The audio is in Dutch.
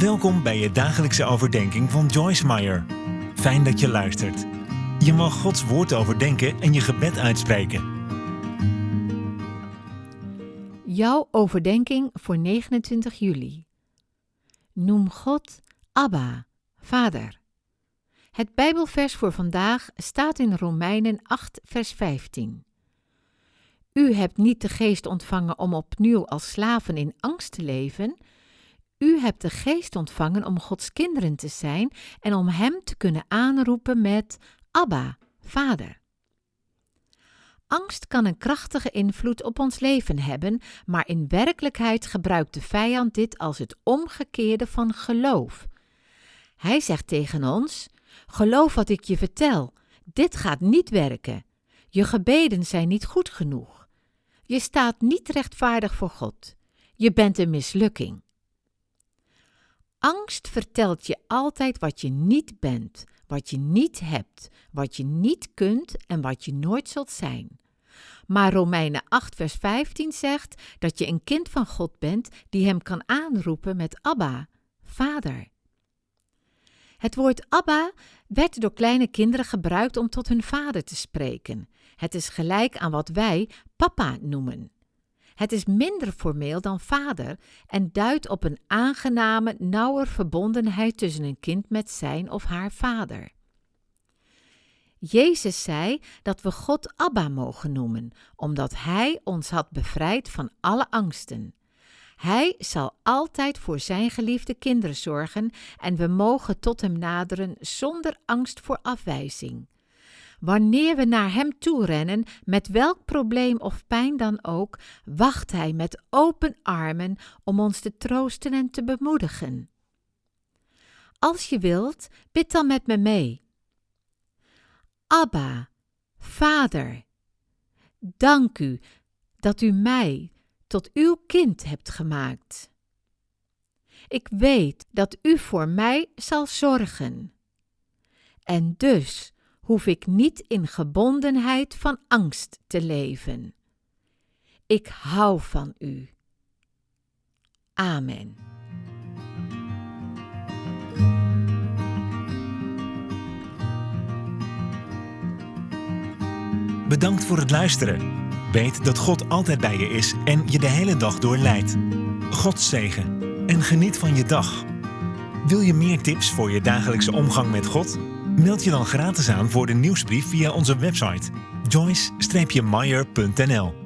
Welkom bij je dagelijkse overdenking van Joyce Meyer. Fijn dat je luistert. Je mag Gods woord overdenken en je gebed uitspreken. Jouw overdenking voor 29 juli. Noem God Abba, Vader. Het Bijbelvers voor vandaag staat in Romeinen 8, vers 15. U hebt niet de geest ontvangen om opnieuw als slaven in angst te leven. U hebt de geest ontvangen om Gods kinderen te zijn en om Hem te kunnen aanroepen met Abba, Vader. Angst kan een krachtige invloed op ons leven hebben, maar in werkelijkheid gebruikt de vijand dit als het omgekeerde van geloof. Hij zegt tegen ons: Geloof wat ik je vertel, dit gaat niet werken. Je gebeden zijn niet goed genoeg. Je staat niet rechtvaardig voor God. Je bent een mislukking. Angst vertelt je altijd wat je niet bent, wat je niet hebt, wat je niet kunt en wat je nooit zult zijn. Maar Romeinen 8, vers 15 zegt dat je een kind van God bent die hem kan aanroepen met Abba, Vader. Het woord Abba werd door kleine kinderen gebruikt om tot hun vader te spreken. Het is gelijk aan wat wij papa noemen. Het is minder formeel dan vader en duidt op een aangename, nauwer verbondenheid tussen een kind met zijn of haar vader. Jezus zei dat we God Abba mogen noemen, omdat Hij ons had bevrijd van alle angsten. Hij zal altijd voor zijn geliefde kinderen zorgen en we mogen tot Hem naderen zonder angst voor afwijzing. Wanneer we naar Hem toe rennen, met welk probleem of pijn dan ook, wacht Hij met open armen om ons te troosten en te bemoedigen. Als je wilt, bid dan met me mee. Abba, Vader, dank u dat u mij tot uw kind hebt gemaakt. Ik weet dat u voor mij zal zorgen. En dus hoef ik niet in gebondenheid van angst te leven. Ik hou van u. Amen. Bedankt voor het luisteren. Weet dat God altijd bij je is en je de hele dag door leidt. God zegen en geniet van je dag. Wil je meer tips voor je dagelijkse omgang met God? Meld je dan gratis aan voor de nieuwsbrief via onze website joyce-meyer.nl